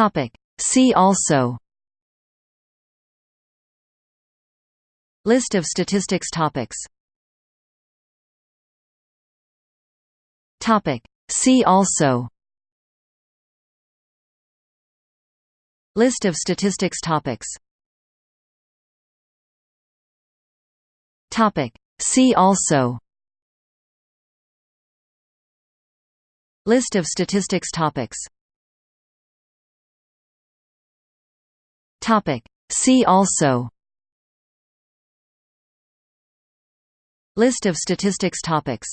Topic. See also List of statistics topics Topic. See also List of statistics topics Topic. See also List of statistics topics Topic. See also List of statistics topics